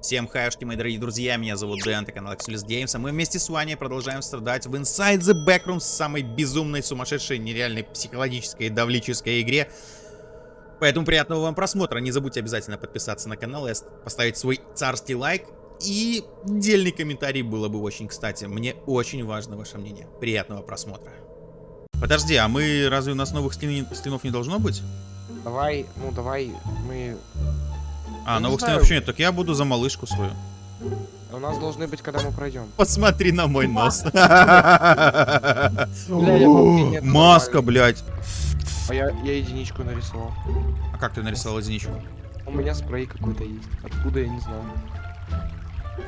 Всем хайшки, мои дорогие друзья, меня зовут Дэн, это канал Axelis Games, а мы вместе с вами продолжаем страдать в Inside the Backrooms, самой безумной, сумасшедшей, нереальной психологической давлической игре. Поэтому приятного вам просмотра, не забудьте обязательно подписаться на канал поставить свой царский лайк. И дельный комментарий было бы очень кстати, мне очень важно ваше мнение. Приятного просмотра. Подожди, а мы, разве у нас новых скин, скинов не должно быть? Давай, ну давай, мы... А, новых скинов вообще нет, так я буду за малышку свою. У нас должны быть, когда мы пройдем. Посмотри на мой нос. Маска, блядь. А я, я единичку нарисовал. А как ты нарисовал единичку? У меня спрей какой-то есть. Откуда, я не знаю.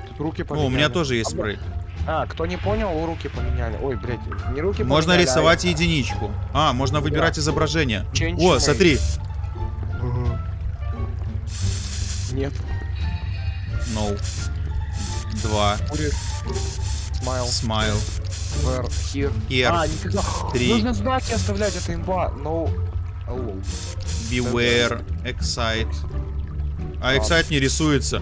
Тут руки О, поменяли. у меня тоже есть А, спрей. А, кто не понял, руки поменяли. Ой, блядь, не руки Можно поменяли, рисовать а... единичку. А, можно выбирать изображение. Change О, смотри. Нет. No. Два. Смайл. Smile. Where, here. Here. А, никогда. Три. Нужно знаки оставлять, это имба. No. Hello. Beware. Excite. А Excite не рисуется.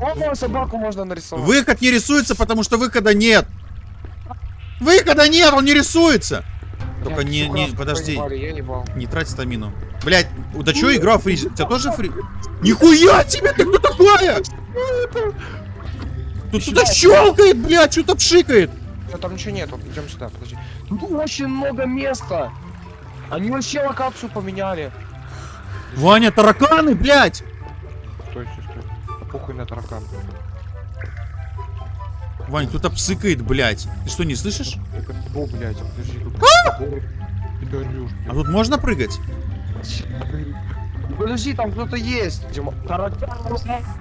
О, собаку можно нарисовать. Выход не рисуется, потому что выхода нет. Выхода нет, он не рисуется. Только Блядь, не, не, подожди. Я ебал. Не трать стамину. Блять, да чё игра фризит? У тебя тоже фри... Нихуя тебе, ты кто такая? Тут что-то щелкает, блядь, что-то пшикает. Да там ничего нету, идем сюда, подожди. Тут очень много места. Они вообще локацию поменяли. Ваня, тараканы, блядь. Стой, стой, стой. Да похуй на таракан. Вань, кто-то псыкает, блядь. Ты что, не слышишь? Это О, блядь, подожди. Ты горюшь, А тут можно прыгать? Подожди, там кто-то есть.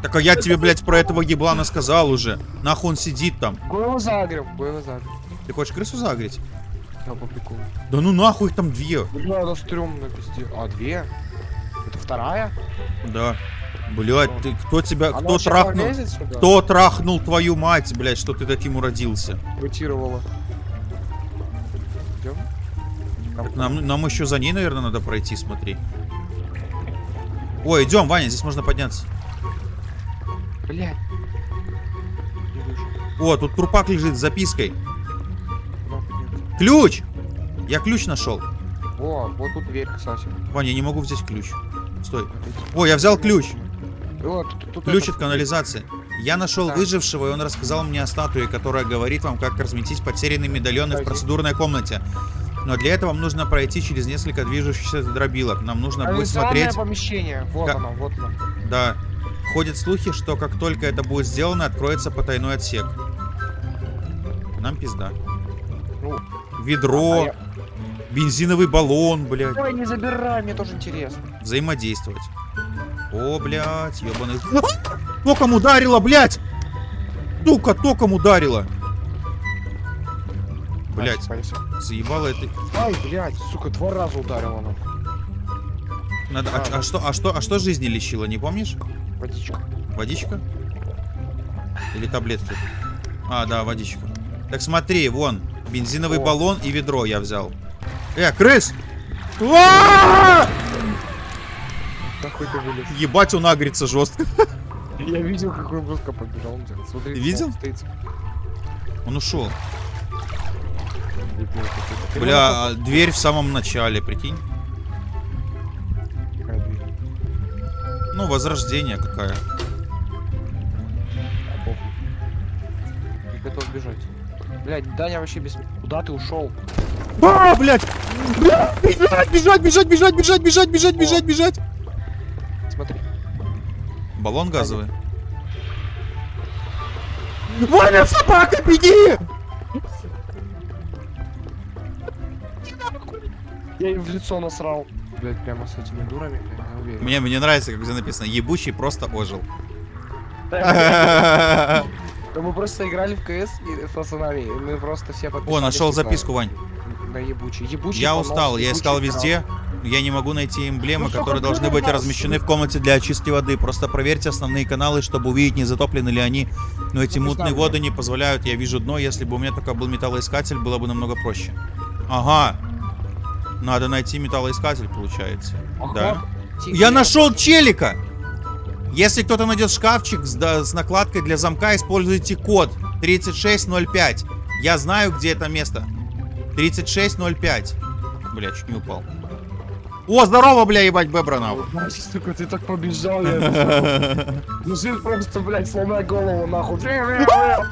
Так а я тебе, блядь, про этого еблана сказал уже. Нахуй он сидит там. Го его его загрем. Ты хочешь крысу загреть? Да, по приколу. Да ну нахуй их там две. Бля, это стрёмно пизде. А, две? Это вторая? Да. Блядь, ты кто тебя, Она кто трахнул? Кто трахнул твою мать, блядь, что ты таким уродился? Мутировала. Так нам, нам еще за ней, наверное, надо пройти, смотри. Ой, идем, Ваня, здесь можно подняться. Блядь. О, тут трупак лежит с запиской. Ключ! Я ключ нашел. О, вот тут дверь, кстати. Ваня, я не могу взять ключ. Стой. О, я взял ключ. О, тут, тут Ключ этот- от канализации. Я нашел Да. выжившего, и он рассказал мне о статуе, которая говорит вам, как разметить потерянные медальоны в процедурной комнате. Но для этого вам нужно пройти через несколько движущихся дробилок. Нам нужно будет смотреть... помещение. Вот Как- оно, вот оно. Да. Ходят слухи, что как только это будет сделано, откроется потайной отсек. Нам пизда. Ну, Ведро, а я- бензиновый баллон, блядь. Ой, не забирай, мне тоже интересно. Взаимодействовать. О, блядь, ебаный. Током ударила, блядь! Сука, током ударила. Спайся. заебало это. Ай, блядь, сука, два раза ударила она. Надо. А, а что, а что, а что жизни лечило, не помнишь? Водичка. Водичка? Или таблетки? А, да, водичка. Так смотри, вон, бензиновый О. баллон и ведро я взял. Э, крыс! Вылез. Ебать, он агрится жестко. Я видел, какой побежал. он делает. Смотри, Ты видел? Он ушел. Бля, а дверь в самом начале, прикинь. Ну, возрождение какая. Не готов бежать. Блядь, Даня вообще без... Куда ты ушел? А, блядь! Блядь, Бежать, бежать, бежать, бежать, бежать, бежать, бежать, бежать, бежать. Смотри. Баллон газовый. Ваня, собака, беги! Я ей в лицо насрал. Блядь, прямо с этими дурами, я уверен. Мне, мне нравится, как здесь написано, ебучий просто ожил. Да мы просто играли в КС и с пацанами, мы просто все О, подписались, нашел типа, записку, Вань. На ебучий. Ебучий Я устал, я искал везде, я не могу найти эмблемы, Ну, которые должны быть размещены в комнате для очистки воды. Просто проверьте основные каналы, чтобы увидеть, не затоплены ли они. Но эти Ну, мутные воды не позволяют, я вижу дно. Если бы у меня только был металлоискатель, было бы намного проще. Ага. Надо найти металлоискатель, получается. Ага, Да. Я нашел челика! Если кто-то найдет шкафчик с, да, с накладкой для замка, используйте код 3605. Я знаю, где это место. 3605. Бля, чуть не упал. О, здорово, бля, ебать, Бебранов. Ебать, сука, ты так побежал, я Мужик просто, блядь, сломай голову, нахуй. Там?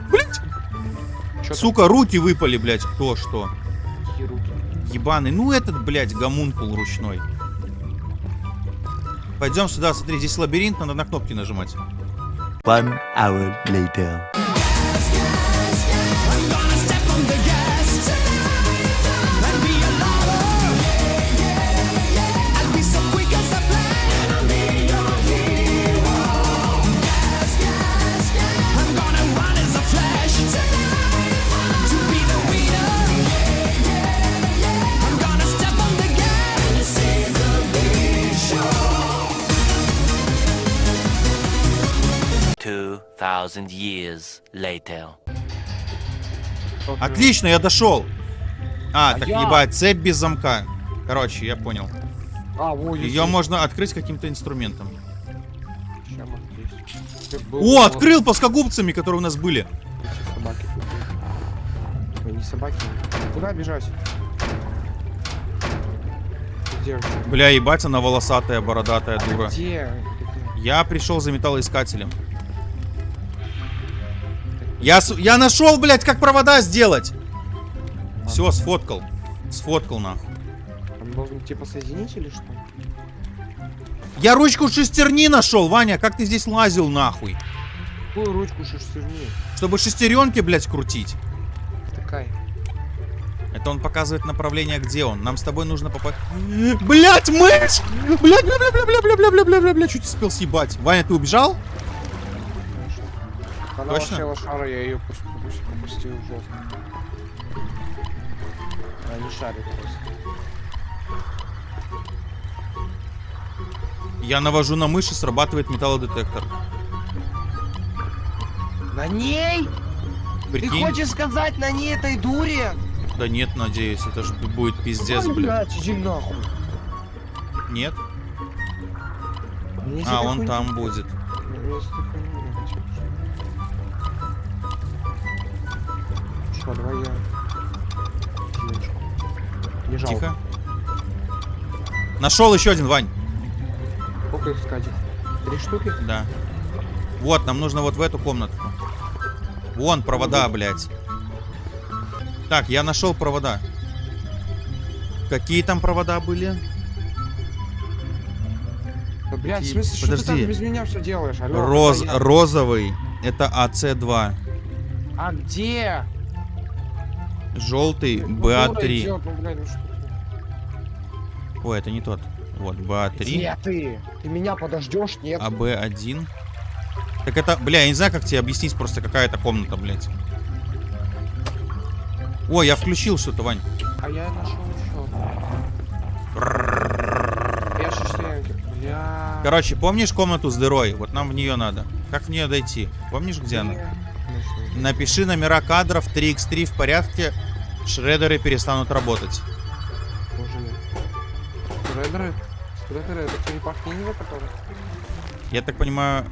Сука, руки выпали, блядь, кто что. Какие руки? Ебаный, ну этот, блядь, гомункул ручной. Пойдем сюда, смотри, здесь лабиринт, надо на кнопки нажимать. One hour later. Thousand years later. Отлично, я дошел. А, А так я- ебать, цепь без замка. Короче, я понял. А, во. Ее можно открыть каким-то инструментом. О, открыл плоскогубцами, которые у нас были. Собаки. Ой, не собаки. Куда бежать? Где? Бля, ебать, она волосатая, бородатая А дура. Где? Я пришел за металлоискателем. Я, я нашел, блядь, как провода сделать. Все, сфоткал. Сфоткал, нахуй. Там должен типа соединить или что? Я ручку шестерни нашел, Ваня, как ты здесь лазил, нахуй? Какую ручку шестерни? Чтобы шестеренки, блядь, крутить. Такая. Это он показывает направление, где он. Нам с тобой нужно попасть... Блять, мышь! Блять, бля, бля, бля, бля, бля, бля, бля, бля, бля, бля, чуть успел съебать. Ваня, ты убежал? Она Точно? лошара, я ее пропустил жестко. Она не шарит просто. Я навожу на мышь и срабатывает металлодетектор. На ней? Прикинь? Ты хочешь сказать на ней этой дуре? Да нет, надеюсь, это же будет пиздец, Ой, блядь. блядь, иди нахуй. Нет? Мне А, он там будет. Мне давай я... Тележку. Не жалко. Тихо. Нашел еще один, Вань. Сколько их искать? Три штуки? Да. Вот, нам нужно вот в эту комнатку. Вон провода, блядь. Так, я нашел провода. Какие там провода были? Да, блядь, в Какие- смысле, что ты Подожди. там без меня все делаешь? Алло, Роз, я. розовый. Это АЦ2. А где? Желтый Ну, дура БА3. идёт, ну, блядь, ну что ты? Ой, это не тот. Вот, БА3. Где ты? Ты меня подождешь? Нет. А АБ1. Так это, бля, я не знаю, как тебе объяснить, просто какая это комната, блядь. Ой, я включил что-то, Вань. А я нашел еще. Короче, помнишь комнату с дырой? Вот нам в нее надо. Как в нее дойти? Помнишь, где она? Напиши номера кадров 3x3 в порядке. Шредеры перестанут работать. Боже мой. Шредеры? Шредеры, это черепашки ниндзя, которые? Я так понимаю...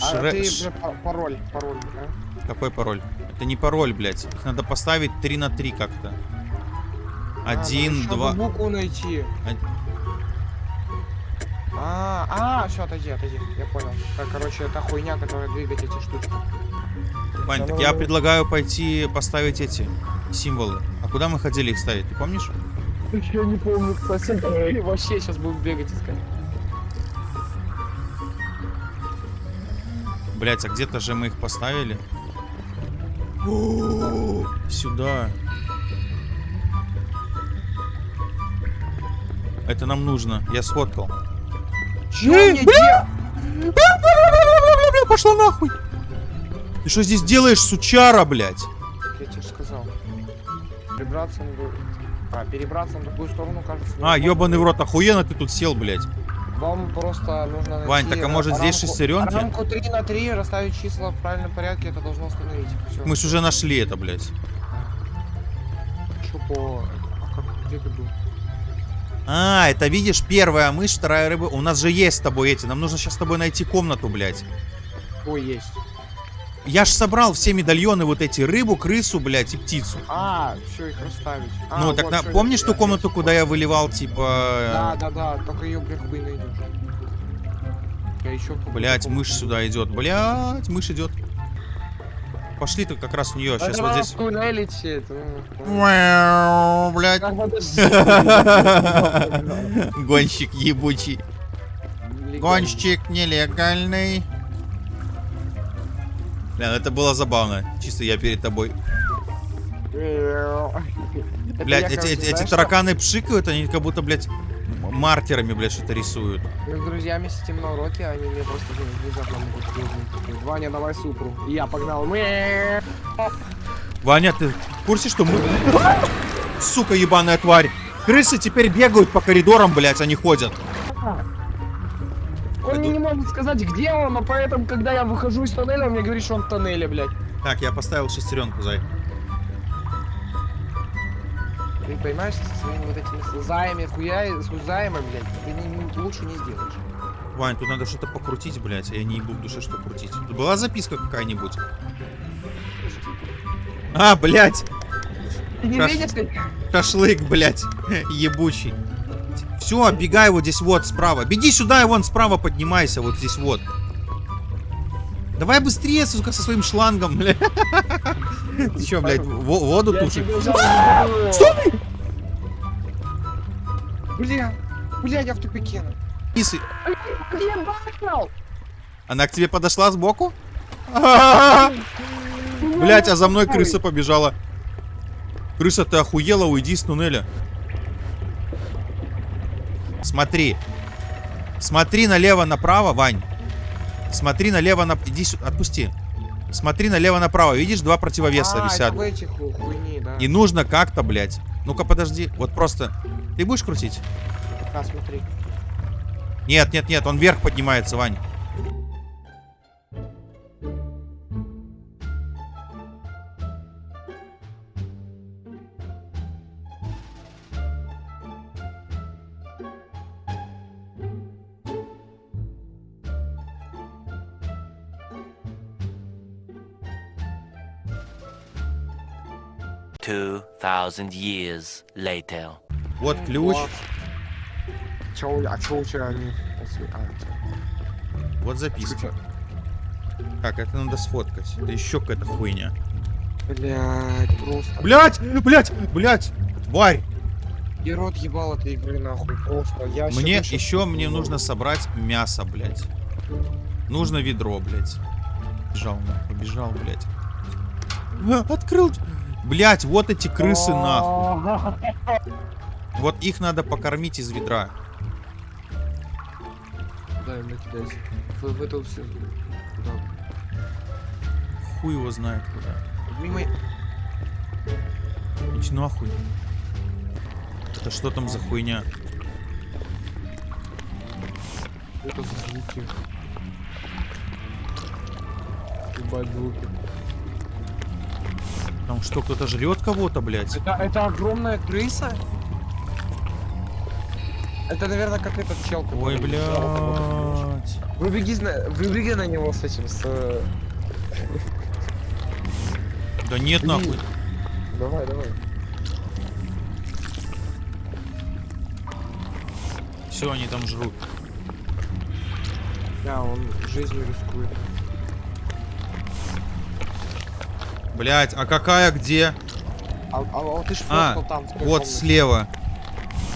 А шре- ты, бля, па- пароль, пароль, да? Какой пароль? Это не пароль, блядь. Их надо поставить 3 на 3 как-то. А, Один, надо два... букву найти. Од- А, а, все, отойди, отойди. Я понял. Так, короче, это хуйня, которая двигать эти штучки. Вань, так я предлагаю пойти поставить эти символы. А куда мы ходили их ставить, ты помнишь? Я не помню, кстати. Вообще сейчас будем бегать искать. Блять, а где-то же мы их поставили. О, Сюда. Это нам нужно. Я сфоткал. Де- Пошла нахуй. Ты что здесь делаешь, сучара, блядь? Я тебе же сказал. Перебраться на другую... А, перебраться на другую сторону, кажется. А, ебаный в рот, охуенно ты тут сел, блядь. Вам просто нужно найти... Вань, так а может здесь шестеренки? Рамку 3 на 3, расставить числа в правильном порядке, это должно остановить. Все. Мы ж уже нашли это, блядь. Чё по... А как... Где ты был? А, это видишь, первая мышь, вторая рыба. У нас же есть с тобой эти. Нам нужно сейчас с тобой найти комнату, блядь. Ой, есть. Я ж собрал все медальоны вот эти. Рыбу, крысу, блядь, и птицу. А, все, их расставить. А, ну, так вот, на- всё, помнишь ту комнату, куда я выливал, типа... Да, да, да, только ее, блин, хуй найдешь. Я еще Блять, мышь сюда идет. Блять, мышь идет. Пошли ты как раз в нее. Сейчас вот здесь. Мяу, Блять. Как Гонщик ебучий. Гонщик нелегальный. Бля, ну это было забавно. Чисто я перед тобой. Блять, эти, эти- эти тараканы пшикают, они как будто, блядь, маркерами, блядь, что-то рисуют. Мы с друзьями сидим на уроке, они мне просто внезапно могут крикнуть. Ваня, давай супру. И я погнал. Ваня, ты в курсе, что мы... Сука, ебаная тварь. Крысы теперь бегают по коридорам, блядь, они ходят. Он мне не может сказать, где он, но поэтому, когда я выхожу из тоннеля, он мне говорит, что он в тоннеле, блядь. Так, я поставил шестеренку, зай. Ты понимаешь, со своими вот этими слезаями, хуя, с хузаями, блядь, ты не- лучше не сделаешь. Вань, тут надо что-то покрутить, блядь, а я не ебу в душе, что крутить. Тут была записка какая-нибудь? А, блядь, Ты не Хорошо. видишь, как... шашлык, блядь, ебучий. Все, бегай вот здесь вот справа. Беги сюда и вон справа поднимайся, вот здесь вот. Давай быстрее, сука, со своим шлангом, блядь. Ты чё, блядь, во- воду тушишь? жал- Стой! Бля, бля, я в тупике. Исы. Она к тебе подошла сбоку? Блять, а за мной крыса побежала. Крыса, ты охуела, уйди с туннеля. Смотри. Смотри налево-направо, Вань. Смотри налево на... Иди сюда, отпусти. Смотри налево-направо. Видишь, два противовеса а, висят. хуйни, да. И нужно как-то, блядь. Ну-ка, подожди. Вот просто... Ты будешь крутить? А, смотри. Нет, нет, нет, он вверх поднимается, Вань. Two thousand years later. Вот ключ. Вот. Чё, а чё у тебя. А, Вот записка. Так, это надо сфоткать. Это еще какая-то хуйня. Блядь, просто. Блять, блять, блять, тварь. Я рот ебал этой игры нахуй, просто. Я Мне вообще- еще мне нужно собрать мясо, блять. Нужно ведро, блять. Бежал, нахуй, побежал, блять. Открыл. Блять, вот эти крысы нахуй. Вот их надо покормить из ведра. Дай мне кидайся. В, в эту все. Куда? Хуй его знает куда. Мимо... Иди нахуй. Это что там за хуйня? Это за звуки. Ебать звуки. Там что, кто-то жрет кого-то, блять? Это, это огромная крыса? Это, наверное, как этот чел. Ой, блядь. Выбеги, на- выбеги на него с этим, с... э, Да нет, Блин. нахуй. Давай, давай. Все, они там жрут. Да, он жизнью рискует. Блять, а какая где? А, а, а ты А, там. Вот комнате. слева.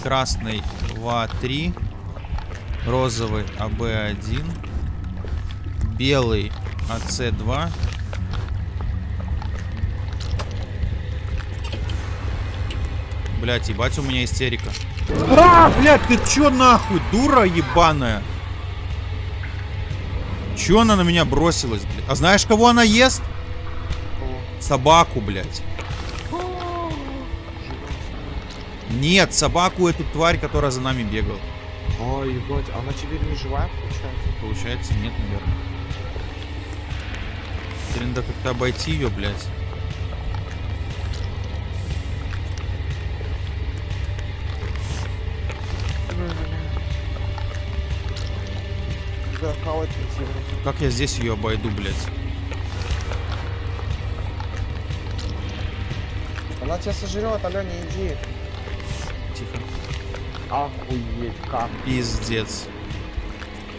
Красный ВА-3. Розовый АБ-1. Белый АЦ-2. Блять, ебать, у меня истерика. А, блядь, ты чё нахуй, дура ебаная? Чё она на меня бросилась, блядь? А знаешь, кого она ест? Собаку, блядь. Нет, собаку эту тварь, которая за нами бегала. Ой, ебать, она теперь не живая, получается? Получается, нет, наверное. Теперь надо как-то обойти ее, блядь. Как я здесь ее обойду, блядь? Она тебя сожрет, алё, не иди. Тихо. Охуеть, как. Пиздец.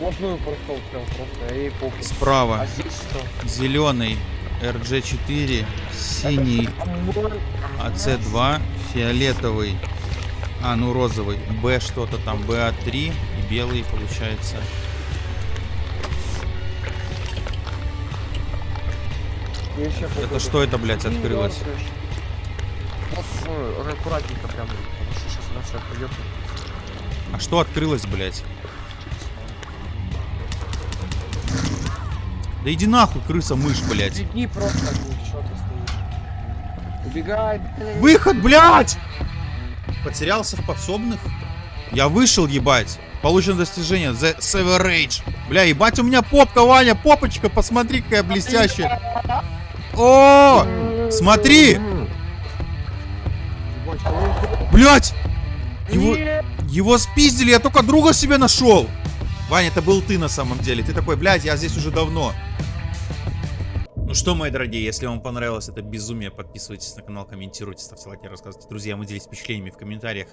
Плотную прошел прям просто, ей похуй. А Справа здесь что? зеленый RG4, синий Амбон. АЦ2, фиолетовый, а ну розовый, Б что-то там, БА3 и белый получается. Это что это, блядь, открылось? Ну, аккуратненько прям, потому что сейчас она вся придет. А что открылось, блядь? Да иди нахуй, крыса, мышь, блядь. Беги просто, чё ты стоишь? Убегай. Выход, блядь! Потерялся в подсобных? Я вышел, ебать. Получено достижение. The Severage. Бля, ебать, у меня попка, Ваня, попочка, посмотри, какая блестящая. О, смотри, блядь, его, его спиздили, я только друга себе нашел. Ваня, это был ты на самом деле. Ты такой, блядь, я здесь уже давно. Ну что, мои дорогие, если вам понравилось это безумие, подписывайтесь на канал, комментируйте, ставьте лайки, рассказывайте друзьям и делитесь впечатлениями в комментариях.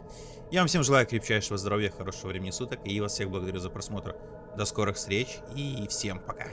Я вам всем желаю крепчайшего здоровья, хорошего времени суток и вас всех благодарю за просмотр. До скорых встреч и всем пока.